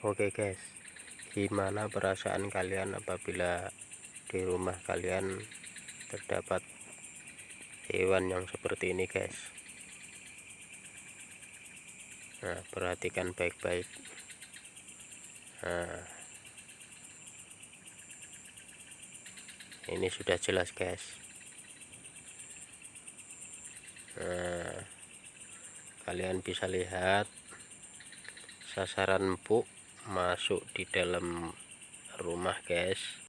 Oke guys. Gimana perasaan kalian apabila di rumah kalian terdapat hewan yang seperti ini guys? Nah perhatikan baik-baik. Nah. Ini sudah jelas guys. Nah. Kalian bisa lihat sasaran empuk masuk di dalam rumah guys